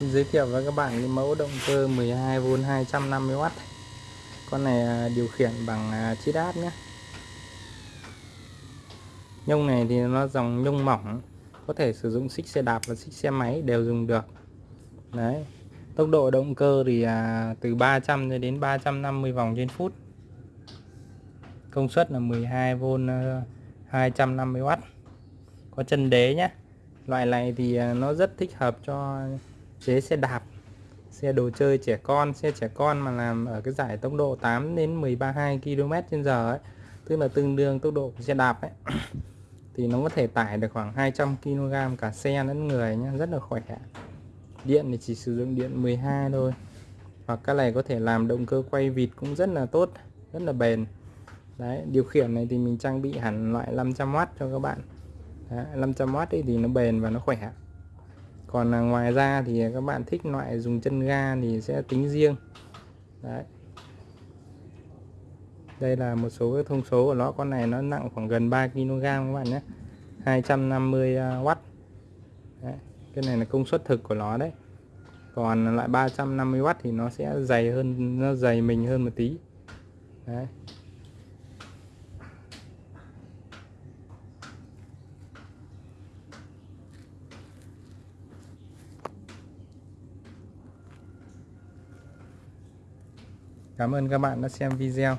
giới thiệu với các bạn cái mẫu động cơ 12V 250W con này à, điều khiển bằng à, chiết áp nhé. Nhông này thì nó dòng nhông mỏng có thể sử dụng xích xe đạp và xích xe máy đều dùng được. Đấy tốc độ động cơ thì à, từ 300 đến 350 vòng trên phút. Công suất là 12V 250W à, có chân đế nhé. Loại này thì nó rất thích hợp cho chế xe đạp xe đồ chơi trẻ con xe trẻ con mà làm ở cái giải tốc độ 8 đến 132 km trên giờ ấy. Tức là tương đương tốc độ của xe đạp ấy. Thì nó có thể tải được khoảng 200 kg cả xe lẫn người nhé rất là khỏe. Điện thì chỉ sử dụng điện 12 thôi. Hoặc cái này có thể làm động cơ quay vịt cũng rất là tốt rất là bền. Đấy điều khiển này thì mình trang bị hẳn loại 500W cho các bạn. Đấy, 500W ấy thì nó bền và nó khỏe còn là ngoài ra thì các bạn thích loại dùng chân ga thì sẽ tính riêng. Đấy. Đây là một số cái thông số của nó. Con này nó nặng khoảng gần 3 kg các bạn nhé. 250W à, đấy. cái này là công suất thực của nó đấy. Còn loại 350W thì nó sẽ dày hơn, nó dày mình hơn một tí. Đấy. Cảm ơn các bạn đã xem video.